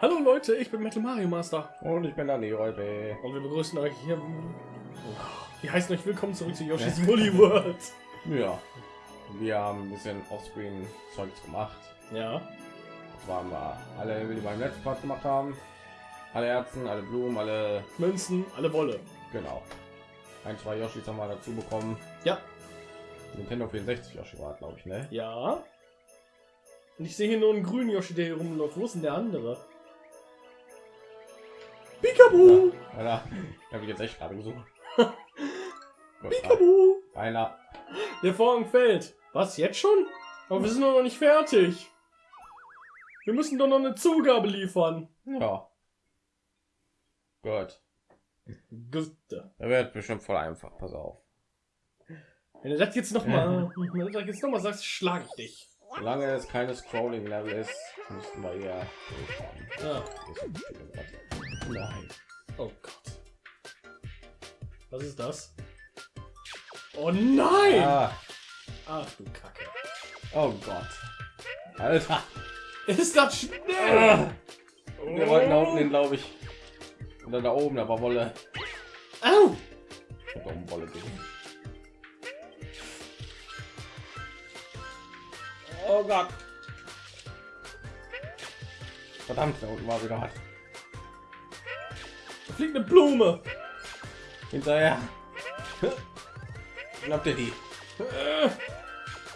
Hallo Leute, ich bin Metal Mario Master Und ich bin der Leroy und wir begrüßen euch hier. Wir heißen euch willkommen zurück zu Yoshi's Woolly World. Ja. Wir haben ein bisschen Offscreen Zeugs gemacht. Ja, Das waren wir alle, wie die beim letzten Part gemacht haben. Alle Herzen, alle Blumen, alle. Münzen, alle Wolle. Genau. Ein, zwei Yoshis haben wir dazu bekommen. Ja, Nintendo 64 Yoshi war, glaube ich, ne? ja. Und ich sehe hier nur einen grünen Yoshi, der hier rumläuft. Wo ist denn der andere? Pikabu! Ja, da habe ich jetzt echt gerade gesucht. Pikabu! Einer. Der Vorhang fällt. Was, jetzt schon? Aber wir sind doch noch nicht fertig. Wir müssen doch noch eine Zugabe liefern. Ja. Gut. Gut. Der wird bestimmt voll einfach. Pass auf. Wenn du das jetzt noch mal, wenn du das jetzt noch mal sagst, schlage ich dich. Solange es keine Scrolling-Level ist, müssten wir. Ja. Nein. Oh Gott. Was ist das? Oh nein! Ah, Ach du Kacke. oh Gott. Alter. Ist das schnell? Ah, wir wollten da unten hin, glaube ich. Oder da oben, da war Wolle. Au! Ich hab oben Wolle gegen. Oh Gott. Verdammt, da unten war wieder was. Fliegt eine Blume. Hinterher. Schnappt ihr die?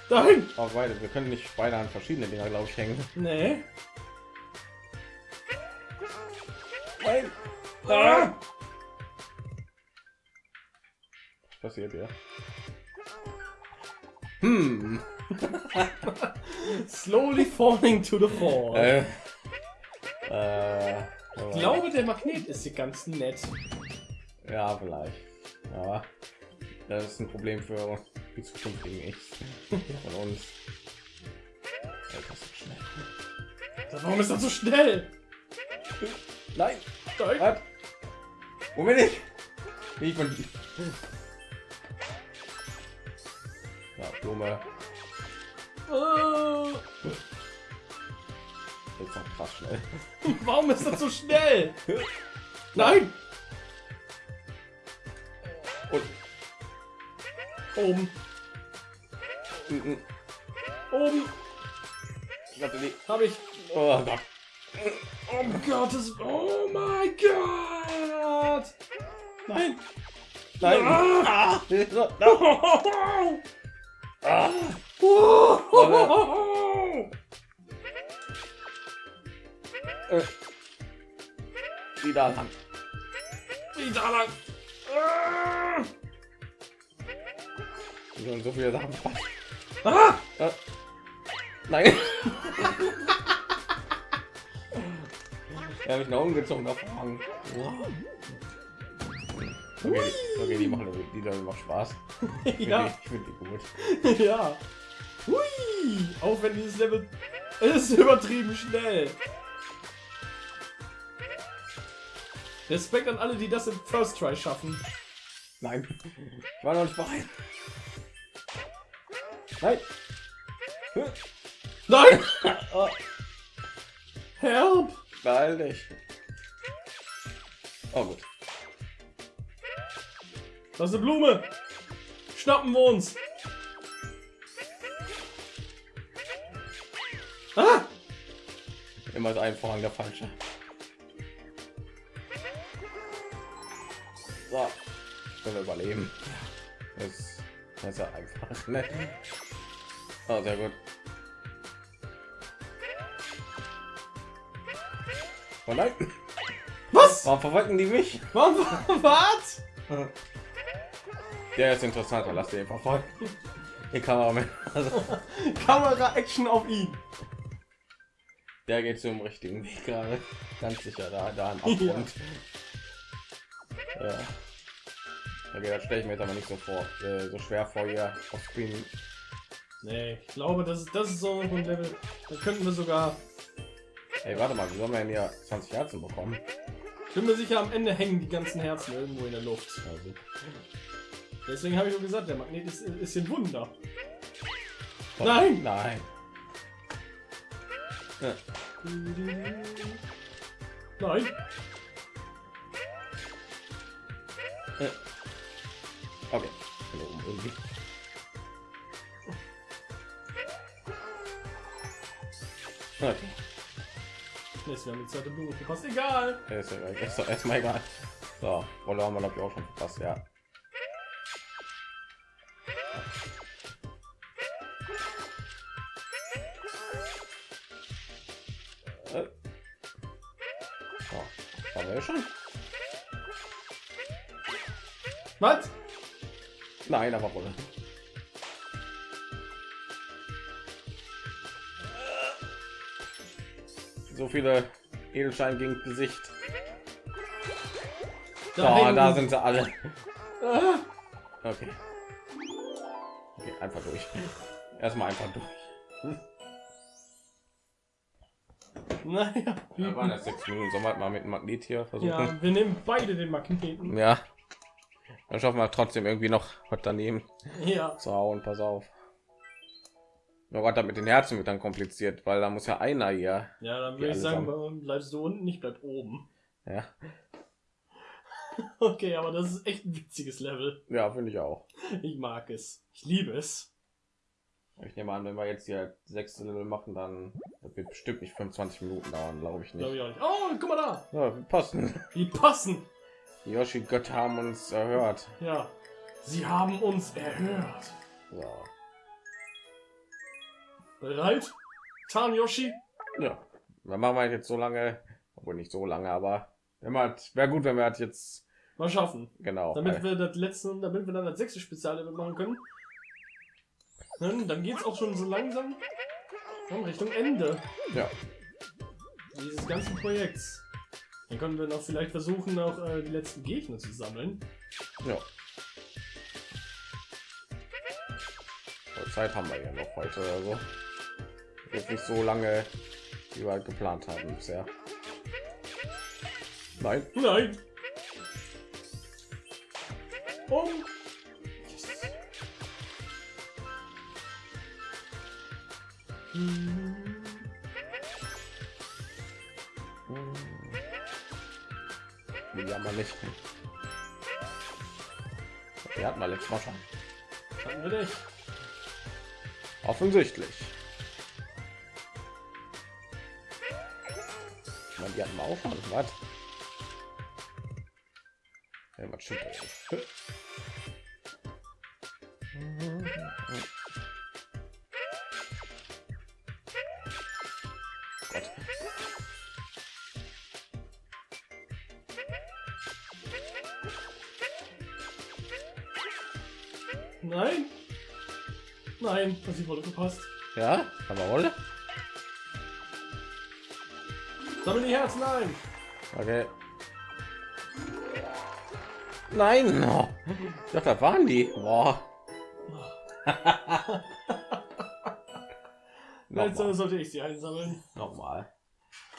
Dahin. Oh, beide. Wir können nicht beide an verschiedene Dinger, glaube ich, hängen. Nee. Nein. Ah. Was passiert hier? Hm. Slowly falling to the fall. Äh. Äh. Ich glaube, der Magnet ist hier ganz nett. Ja, vielleicht. Ja. Das ist ein Problem für die zukünftigen Ichs von uns. Alter, so schnell. Warum ist das so schnell? Nein. Nein. Wo bin ich? Ich bin. Ja, Blume. Äh, Jetzt noch krass schnell. Warum ist das so schnell? Nein. Und. Oben. Oben. Warte, nee. Habe ich. Oh Gott. Oh Gottes. Oh mein Gott. Nein. Nein. Ah. Ah. Ah. Äh. Wieder lang. Wieder lang. Ah. So viele Sachen. Ah. Äh. Nein. er hat mich nach unten gezogen auf Hang. Okay, okay, die machen die dann macht Spaß. Finde Ja. ich find die gut. Ja. Hui. Auch wenn dieses Level ist übertrieben schnell. Respekt an alle, die das im First Try schaffen. Nein. Ich war noch nicht bereit. Nein. Nein! Oh, Help! beeil dich. Oh gut. Das ist eine Blume. Schnappen wir uns. Ah! Immer ist ein Vorhang der falsche. Ich will überleben. Das, ist ja einfach. Ne? Oh, sehr gut. Oh nein. Was? Warum verfolgen die mich? Warum? Was? Der ist interessanter. Lass den verfolgen. Die Kameramann. Also, Kamera-Action auf ihn. der geht zum richtigen Weg gerade. Ganz sicher da, da am Abgrund. Ja. Okay, das stelle ich mir jetzt aber nicht so vor. Äh, so schwer vor ihr auf Screen. Nee, ich glaube, das ist, das ist so ein Level. Da könnten wir sogar. Ey, warte mal, wie sollen wir denn hier 20 Herzen bekommen? Ich bin mir sicher, am Ende hängen die ganzen Herzen irgendwo in der Luft. Also, Deswegen habe ich nur gesagt, der Magnet ist, ist ein Wunder. oh, Nein! Nein. Ja. Nein. Irgendwie. Okay. Jetzt wir haben die zweite Blume verpasst. Egal. Ja, Ist, ja, ist doch erstmal egal. So, Rolle haben wir glaube ich auch schon verpasst, ja. Äh. So, haben wir ja schon? Was? Nein, aber Rolle. So viele Edelsteine gegen Gesicht. Da, da sind sie alle. Okay. Okay, einfach durch. Erstmal einfach durch. Naja. Da waren das sechs Minuten. Sollen wir mal mit dem Magnet hier versuchen? Ja, wir nehmen beide den Magneten. Ja. Dann schaffen wir trotzdem irgendwie noch was daneben Ja. zu hauen. Pass auf. Oh Gott, das mit den Herzen wird dann kompliziert, weil da muss ja einer hier. Ja, dann würde ich sagen, allesamt. bleibst du unten, ich bleib oben. Ja, Okay, aber das ist echt ein witziges Level. ja finde ich auch. Ich mag es. Ich liebe es. Ich nehme an, wenn wir jetzt hier sechste Level machen, dann wird bestimmt nicht 25 Minuten dauern, glaube ich Glaube nicht. ich auch nicht. Oh, guck mal da. Ja, passen. Die passen. Die Yoshi Götter haben uns erhört. Ja. Sie haben uns erhört. So. Bereit? Tan Yoshi? Ja, dann machen wir jetzt so lange, obwohl nicht so lange, aber man wäre gut, wenn wir halt jetzt Mal schaffen. genau. Damit wir das letzte, damit wir dann das sechste Speziallevel machen können. Dann, dann geht es auch schon so langsam Richtung Ende ja, dieses ganzen Projekts. Dann können wir noch vielleicht versuchen, auch äh, die letzten Gegner zu sammeln. ja. So, Zeit haben wir ja noch heute oder so. Jetzt nicht so lange, wie wir halt geplant haben bisher. Nein, Nein! Um! Yes. Hm. Wir nicht. Wir letztes Mal schon. Hatten wir nicht. Offensichtlich. Ich meine, die hatten wir auch schon. Was? Ja, was stimmt Nein! Nein, das die Wolle verpasst. Ja, aber Rolle? Sammel die Herzen ein! Okay. Nein! Oh. Ich dachte, das waren die. Boah. Nochmal. sollte ich sie einsammeln. Nochmal.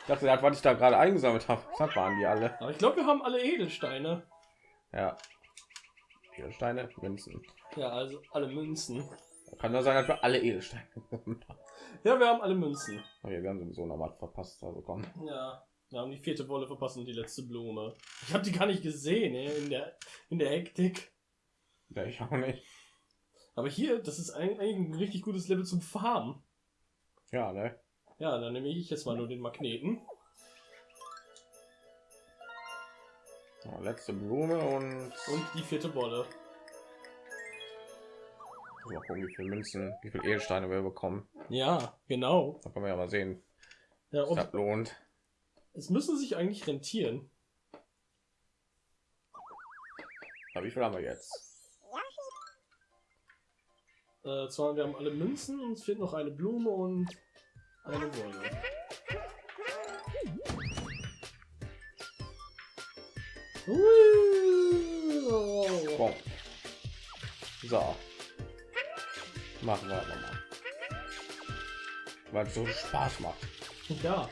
Ich dachte, das, was ich da gerade eingesammelt habe, das waren die alle. Aber ich glaube, wir haben alle Edelsteine. Ja. Edelsteine, Münzen. Ja, also alle Münzen. Kann nur sein, dass wir alle Edelsteine haben. Ja, wir haben alle Münzen. Okay, wir haben sowieso noch was verpasst. Also komm. Ja, wir haben die vierte Wolle verpasst und die letzte Blume. Ich habe die gar nicht gesehen ey, in der in der Hektik. Ja, ich auch nicht. Aber hier, das ist ein- eigentlich ein richtig gutes Level zum Farmen. Ja, ne? Ja, dann nehme ich jetzt mal nur den Magneten. Ja, letzte Blume und. Und die vierte Wolle. Mal gucken, wie viele Münzen, wie viele Edelsteine wir bekommen. Ja, genau. Da können wir ja mal sehen, Ja, ob und das lohnt. es müssen sich eigentlich rentieren. Aber wie viel haben wir jetzt? Äh, zwar, wir haben alle Münzen, uns fehlt noch eine Blume und eine Wolle. Boom. So. Machen wir aber mal. Weil es so Spaß macht. Ja.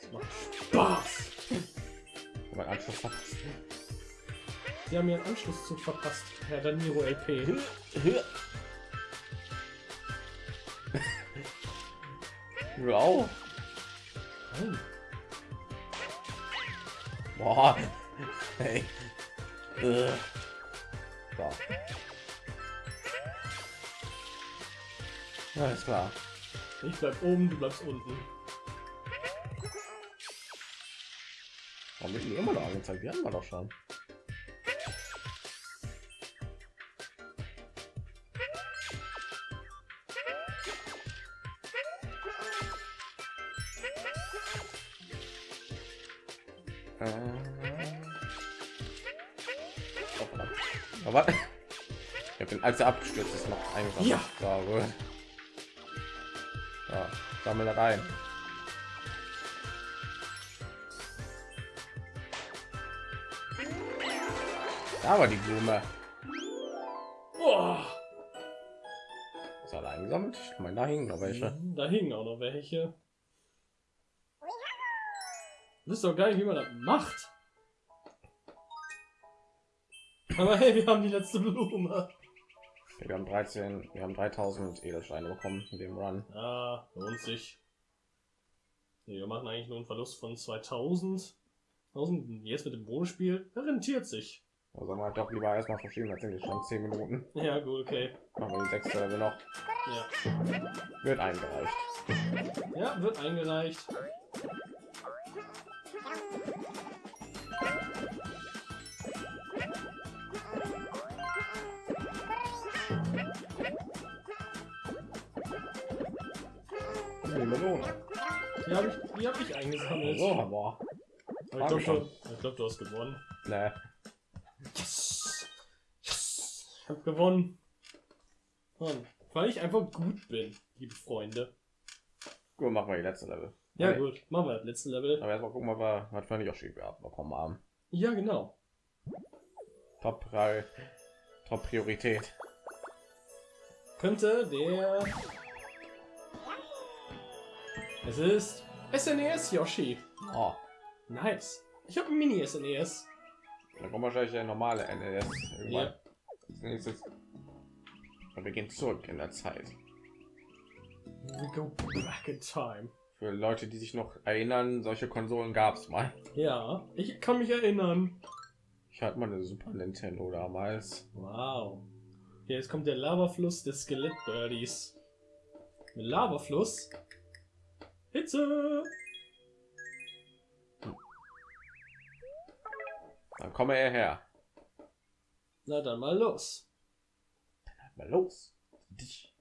Es macht Spaß. Mein Anschluss verpasst. Sie haben ihren Anschlusszug verpasst, Herr Daniro LP. Auch. Nein. Boah. Hey. Äh. So. Ist klar. Ich bleib oben, du bleibst unten. Warum wird die immer noch angezeigt? Die hatten wir doch schon. Äh. Oh. Aber ich habe den als er abgestürzt ist noch eingesammelt. Ja. Gut. Ja, sammel das ein. Da war die Blume. Boah. Ist alle eingesammelt? Ich meine, da hingen noch welche. Mhm, Da hingen auch noch welche. Du wisst doch nicht, wie man das macht. Aber hey, wir haben die letzte Blume. Wir haben 13, wir haben 3000 Edelsteine bekommen in dem Run. Ah, lohnt sich. Wir machen eigentlich nur einen Verlust von 2000. 1000 jetzt mit dem Bonusspiel. Rentiert sich. Also sagen wir doch lieber erstmal verschieben, sind jetzt schon 10 Minuten. Ja, gut, okay. Machen wir die sechste Level noch. Ja, Wird eingereicht. ja wird eingereicht. Melone. Die habe ich, die hab ich eingesammelt. So, aber. Aber ich glaube, du, glaub, du hast gewonnen. Ne, Yes! Yes! Ich hab gewonnen. Mann, weil ich einfach gut bin, liebe Freunde. gut, machen wir die letzte Level. Ja, Okay. gut. Machen wir das letzte Level. Aber erstmal gucken, wir, was für ein Yoshi wir bekommen haben. Ja, genau. Top 3, Top Priorität. Könnte der. Es ist SNES Yoshi. Oh, Nice. Ich habe ein Mini SNES. da kommt wahrscheinlich der normale NES irgendwann. Ja. Als nächstes. Und wir gehen zurück in der Zeit. We go back in time. Für Leute, die sich noch erinnern, solche Konsolen gab es mal. Ja, ich kann mich erinnern. Ich hatte mal eine Super Nintendo damals. Wow. Ja, jetzt kommt der Lavafluss des Skelettbirdies. Mit Lavafluss. Hitze. Dann komme er her. Na dann mal los. Mal los. Dich.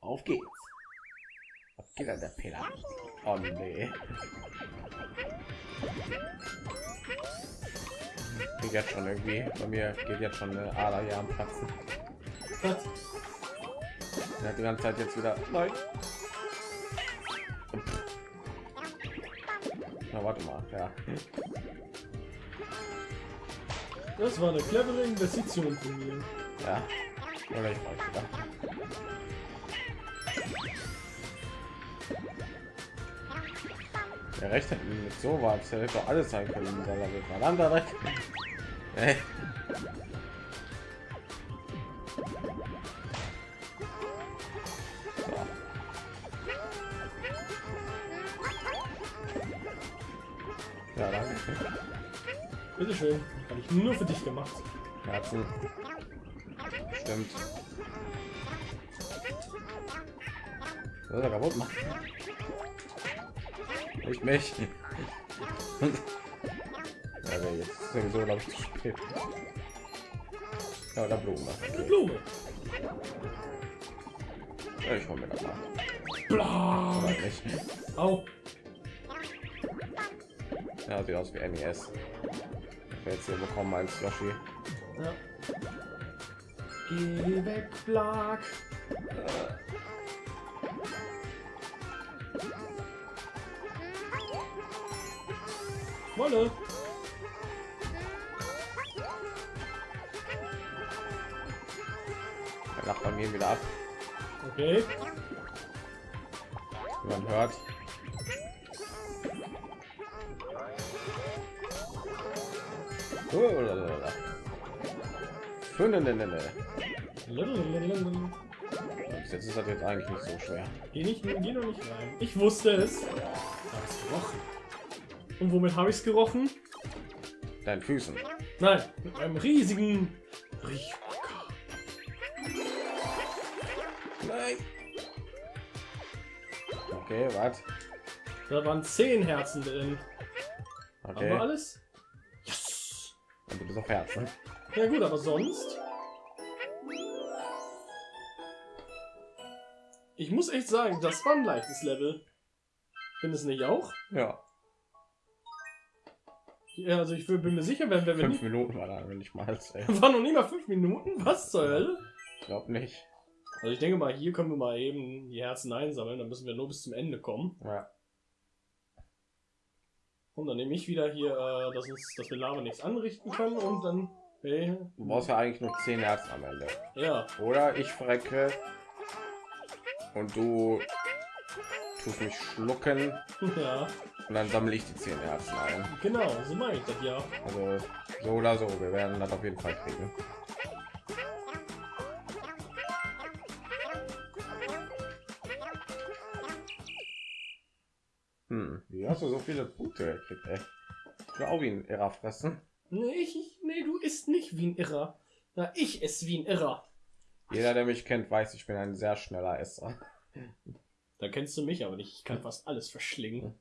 Auf geht's. Was geht der Peter? Oh nee. Geht jetzt schon irgendwie. Bei mir geht jetzt schon eine Ader hier am Platzen. Hat die ganze Zeit jetzt wieder. Nein. Na, warte mal. Ja. Das war eine clevere Investition von mir. Ja. Oder ich weiß wieder. Der recht hat mit so was hätte doch alles sein können dieser Level. Verdammter Dreck. Bitteschön. Habe ich nur für dich gemacht. Herzen. Stimmt. Ist er kaputt machen. Nicht mich. ja, nee, jetzt ist sowieso, glaube ich, zu spät. Ja, Blumen. Eine Okay. Blume. Ja, ich hol mir das mal. Bla. Au. Ja, sieht aus wie NES. Jetzt hier bekommen als Yoshi. Ja. Geh weg, Blag. Wolle. Der Nachbarn gehen wieder ab. Okay. Man hört. Jetzt ist das jetzt eigentlich nicht so schwer. Geh nicht, geh noch nicht rein. Ich wusste es. Und womit habe ich es gerochen? Deinen Füßen. Nein, mit einem riesigen Riechmocker. Nein. Okay, was? Da waren zehn Herzen drin. Haben wir Okay. alles? Bist auf Herzen. Ja gut, aber sonst... Ich muss echt sagen, das war ein leichtes Level. Findest du nicht auch? Ja. Ja, also ich bin mir sicher, wenn, wenn wir Fünf. Minuten war da, wenn ich mal ey. War noch nie mal fünf Minuten? Was zur Hölle? Ich glaube nicht. Also ich denke mal, hier können wir mal eben die Herzen einsammeln, dann müssen wir nur bis zum Ende kommen. Ja. Und dann nehme ich wieder hier, äh, dass, uns, dass wir Lava nichts anrichten können und dann... Hey, Du brauchst ja eigentlich nur zehn Herzen am Ende. ja, Oder ich verrecke und du tust mich schlucken ja, und dann sammle ich die zehn Herzen ein. genau, so meine ich das ja. Also so oder so, wir werden das auf jeden Fall kriegen. Hast du so viele Punkte gekriegt, ey? Ich will auch wie ein Irrer fressen. Nee, ich, nee, du isst nicht wie ein Irrer. Na, ich esse wie ein Irrer. Jeder, der mich kennt, weiß, ich bin ein sehr schneller Esser. Da kennst du mich aber nicht. Ich kann fast alles verschlingen.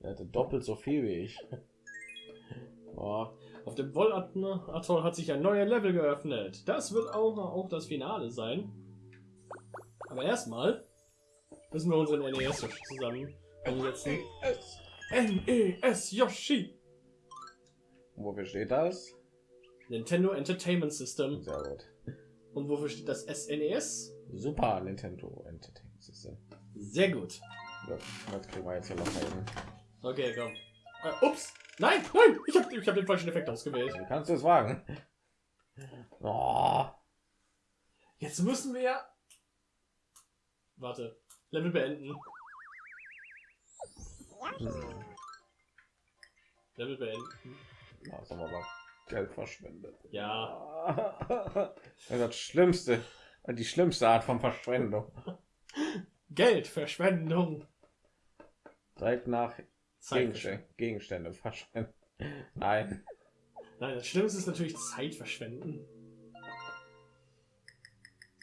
Er hatte doppelt so viel wie ich. Oh. Auf dem Wollatoll hat sich ein neuer Level geöffnet. Das wird auch, auch das Finale sein. Aber erstmal müssen wir unseren NES zusammen umsetzen. NES Yoshi! Wofür steht das? Nintendo Entertainment System. Sehr gut. Und wofür steht das SNES? Super Nintendo Entertainment System. Sehr gut. Ja, das kriegen wir jetzt hier locker hin. Okay, komm. Äh, ups! Nein, nein! Ich habe ich hab den falschen Effekt ausgewählt. Wie kannst du es wagen? Oh, Jetzt müssen wir. Warte. Level beenden. Hm. Level beenden. Da ist aber mal Geld verschwendet. Ja. Das ist das Schlimmste. Die schlimmste Art von Verschwendung. Geldverschwendung. Direkt nach. Gegenstände, Gegenstände verschwenden. Nein. Nein, das Schlimmste ist natürlich Zeitverschwenden.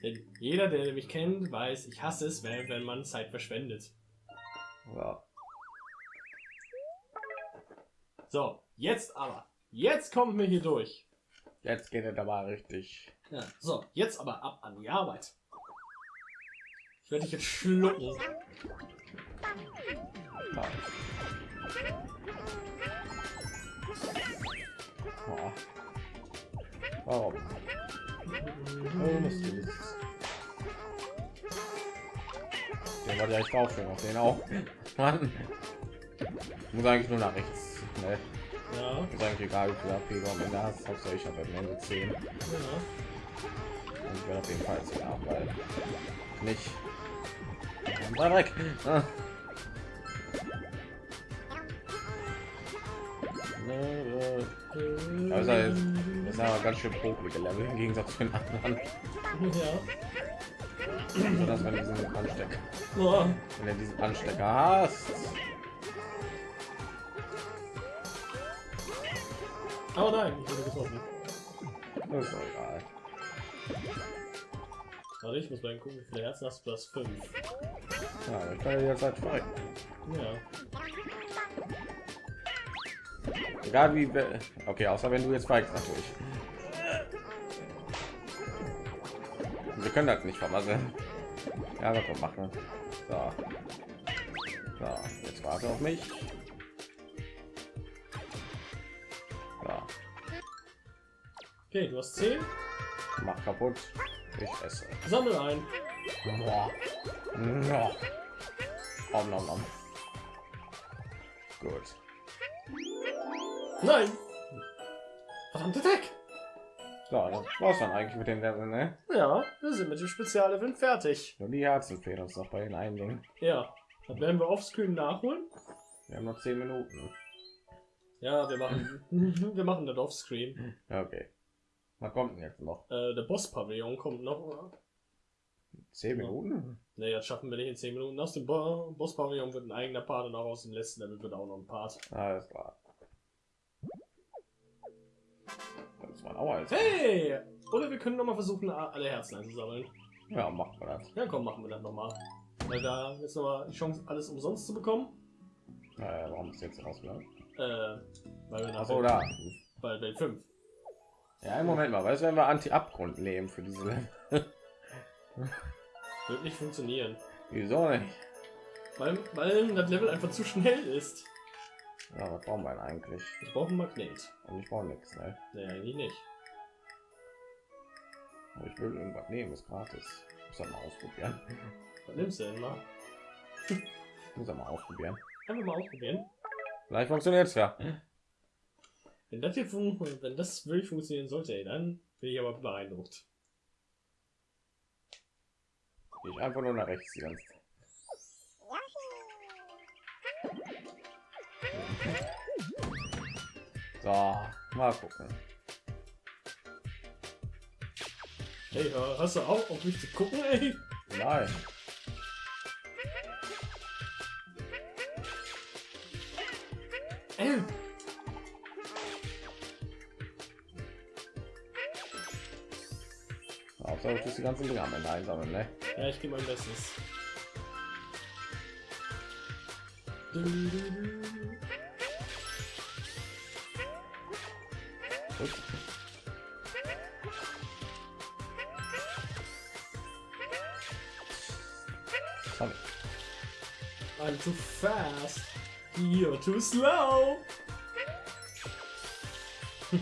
Denn jeder, der mich kennt, weiß, ich hasse es, wenn, wenn man Zeit verschwendet. Ja. So, jetzt aber. Jetzt kommen wir hier durch. Jetzt geht es aber richtig. Ja, so, jetzt aber ab an die Arbeit. Ich werde dich jetzt schlucken. Ja. Oh. Warum? Warum ist dieses? Den wollte ich eigentlich aufstellen, auf den auch. Mann. Muss eigentlich nur nach rechts. Ne? Ja, Ist eigentlich egal, wie viel du am Ende hast. Hauptsache ich habe am Ende 10. Und ja. ich werde auf jeden Fall jetzt ja, weil nicht. Mal weg. Ah. Also, das ist aber ganz schön pokelige Level im Gegensatz zu den anderen. Ja. So dass du diesen Anstecker, Oh, wenn du diesen Anstecker hast. Oh nein, ich wurde getroffen. Das ist doch egal. Warte, ich muss mal gucken, wie viele Herzen hast du? Plus 5. Ja, ich kann ja jetzt halt verrecken. Ja. Egal wie. Okay, außer wenn du jetzt verreckst natürlich. Wir können das nicht vermasseln. Ja, was wir machen. So. So, jetzt warte auf mich. Okay, du hast 10. mach kaputt. Ich esse. Sammel ein. Boah. Ja. Om nom nom. Gut. Nein! Verdammte Deck! So, das war's dann eigentlich mit den Leveln, ne? Ja, wir sind mit dem Speziallevel fertig. Nur die Herzen fehlen uns noch bei den einigen. Ja. Das werden wir offscreen nachholen. Wir haben noch 10 Minuten. Ja, wir machen, wir machen das offscreen. Okay. Was kommt denn jetzt noch? Äh, der Boss-Pavillon kommt noch, oder? Zehn Minuten? Ne, das schaffen wir nicht in 10 Minuten. Aus dem Bo Boss-Pavillon wird ein eigener Part und auch aus dem letzten Level wird auch noch ein Part. Alles klar. Das war auch alles. Hey! Oder wir können noch mal versuchen, alle Herzen einzusammeln. Ja, machen wir das. Ja, komm, machen wir das noch mal. Weil da jetzt noch mal die Chance, alles umsonst zu bekommen. Äh, warum ist jetzt rausgegangen? Äh, weil wir nach Achso, da. bei Welt 5. Ja, im Moment mal. Weißt du, wenn wir Anti-Abgrund nehmen für diese Level? Wird nicht funktionieren. Wieso nicht? Weil, weil das Level einfach zu schnell ist. Ja, was brauchen wir denn eigentlich? Ich brauche einen Magnet. Und ich brauche nichts, ne? Nee, eigentlich nicht. Aber ich will irgendwas nehmen, ist gratis. Muss das mal ausprobieren. Was nimmst du denn mal? Muss das mal ausprobieren. Einfach mal ausprobieren. Vielleicht funktioniert es ja. Wenn das hier fun wenn das wirklich funktionieren sollte, ey, dann bin ich aber beeindruckt. Ich einfach nur nach rechts die ganze Zeit. So, mal gucken. Hey, hast du auch auf mich zu gucken, ey? Nein. Die ganzen Dinge am Ende einsammeln, ne? Ja, ich gebe mein Bestes. Ups. Sorry. I'm too fast. You're too slow.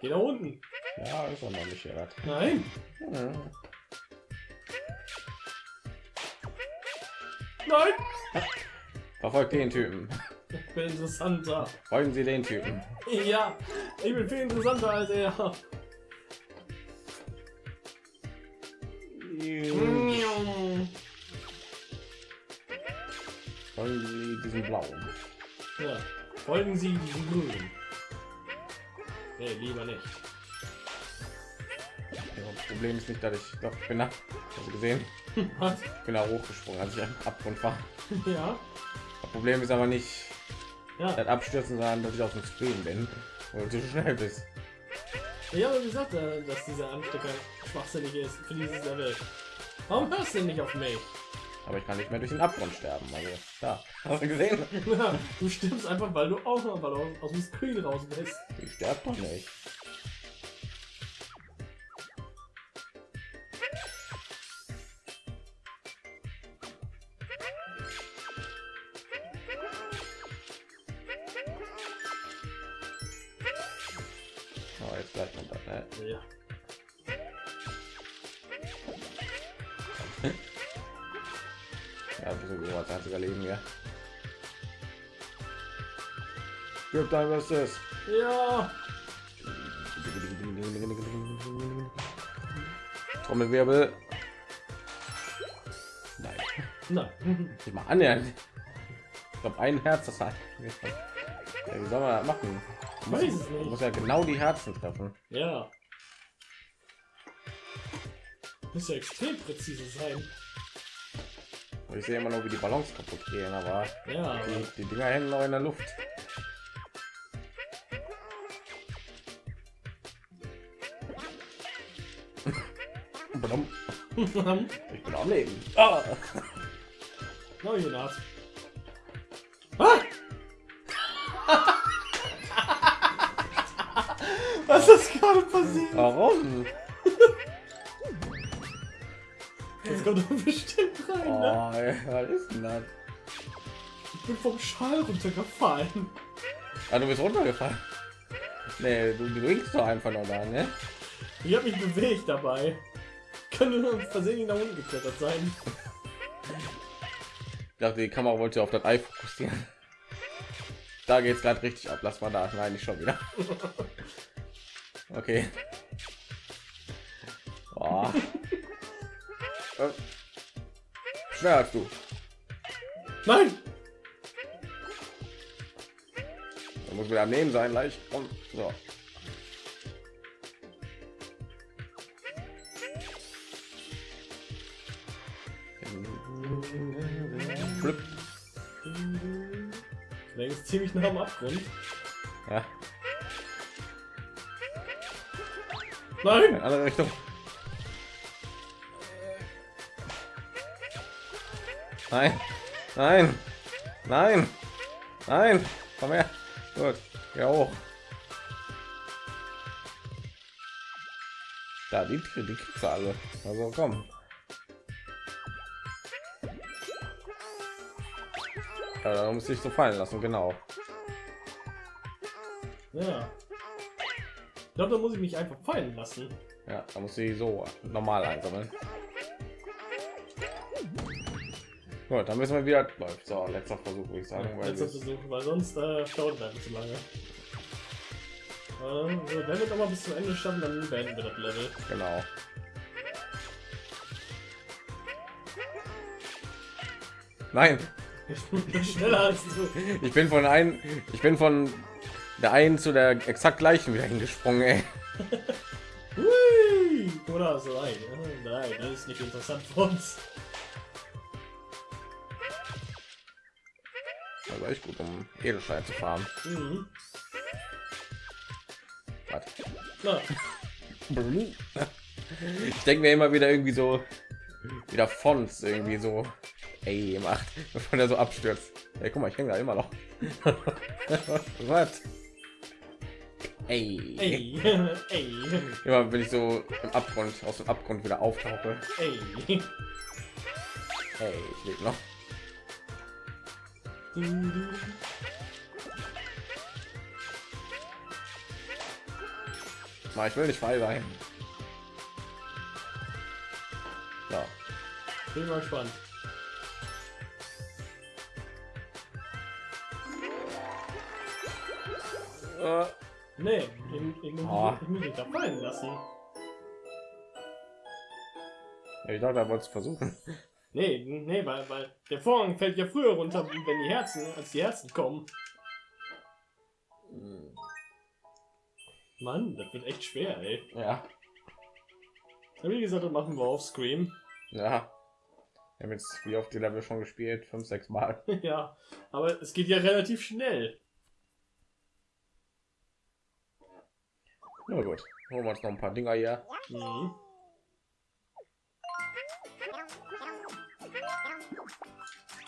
Geh nach unten. Ja, ist auch noch nicht das. Nein. Ja. Nein. Verfolgt den Typen. Ich bin interessanter. Folgen Sie den Typen. Ja, ich bin viel interessanter als er. Folgen Sie diesen blauen. Ja, folgen Sie diesem Grünen. Nee, lieber nicht. Ja, Problem ist nicht, dass ich doch ich bin nach gesehen, Was? ich bin da hochgesprungen, als ich Abgrund war. Ja. Das Problem ist aber nicht Ja. das Abstürzen, sondern dass ich auf dem Screen bin und du so schnell bist. Ich habe gesagt, äh, dass dieser Anstecker schwachsinnig ist für dieses Level. Warum hörst du nicht auf mich? Aber ich kann nicht mehr durch den Abgrund sterben. Also da, hast du gesehen? du stirbst einfach, weil du auch noch aus, aus dem Screen raus bist. Ich sterbe doch nicht. Ja, das ist so als einziger Leben, ja. Gib dein Bestes. Ja. Trommelwirbel. Nein, Nein. nicht mal annähernd. Ich glaube, ein Herz das hat. Ja, wie soll man machen? Ich weiß nicht. muss ja genau die Herzen treffen. Ja. Muss ja extrem präzise sein. Und ich sehe immer nur, wie die Ballons kaputt gehen, aber Ja. die, die Dinger hängen noch in der Luft. Ich bin am Leben. Ah. Neue Naht. Ah! Was ist gerade passiert? Warum? Jetzt kommt er bestimmt rein, Oh, ne? ey, was ist denn das? Ich bin vom Schal runtergefallen. Ah, du bist runtergefallen. Nee, du, du winkst doch einfach nur da, ne? Ich habe mich bewegt dabei. Könnte nur versehentlich nach unten geklettert sein. Ich dachte, die Kamera wollte auf das Ei fokussieren. Da geht's gerade richtig ab. Lass mal da. Nein, nicht schon wieder. Okay. Oh. Äh. Schneller als du. Nein! Da muss wieder am Nehmen sein, gleich. Und so. Flip. Ist ziemlich nah am Abgrund. Ja, Nein! in andere Richtung. Nein, nein, nein, nein, komm her. Gut, ja hoch. Da, die, die kriegst alle. Also komm. Ja, da muss ich so fallen lassen, genau. Ja. Ich glaube, da muss ich mich einfach fallen lassen. Ja, da muss ich so normal einsammeln. Gut, dann müssen wir wieder läuft. So, letzter Versuch, würde ich sagen, weil Letzter wir- Versuch, weil sonst äh, dauert das zu lange. Äh, wenn wir mal bis zum Ende schaffen, dann beenden wir das Level. genau. Nein, Ich bin schneller als du. ich bin von ein, ich bin von der einen zu der exakt gleichen wieder hingesprungen. Ey. Oder so ein. Oh, nein, das ist nicht interessant für uns. Echt gut, um Edelstein zu fahren. Mhm. Ich denke mir immer wieder irgendwie so wieder Fonts irgendwie so ey macht, bevor der so abstürzt. Ey, guck mal, ich hänge da immer noch. Was? Ey. ey, ey, Immer wenn ich so im Abgrund aus dem Abgrund wieder auftauche. ey. Hey, ich lebe noch. Mal, ich will nicht frei sein. Ja. Bin mal gespannt. Äh, Nee, ich, ich, muss, Oh. ich muss mich da fallen lassen. ich dachte, er wollte es versuchen. Nee, nee, weil, weil der Vorhang fällt ja früher runter, wenn die Herzen, als die Herzen kommen. Mann, das wird echt schwer, ey. Ja. Wie gesagt, das machen wir auf Scream. Ja. Wir haben jetzt wie oft die Level schon gespielt? Fünf, sechs Mal. ja, aber es geht ja relativ schnell. Na gut. Holen wir uns noch ein paar Dinger hier. Mhm.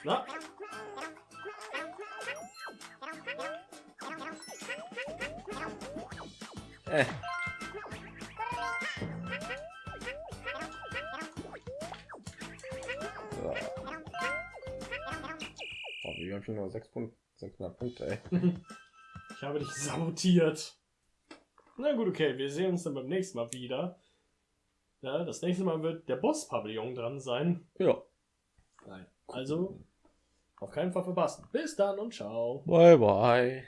Na, Äh. So. Oh, wir haben schon nur sechs Punkte, 600 Punkte, ey. ich habe dich sabotiert. Na gut, okay, wir sehen uns dann beim nächsten Mal wieder. Ja, das nächste Mal wird der Boss-Pavillon dran sein. Ja. Nein. Also, auf keinen Fall verpassen. Bis dann und ciao. Bye, bye.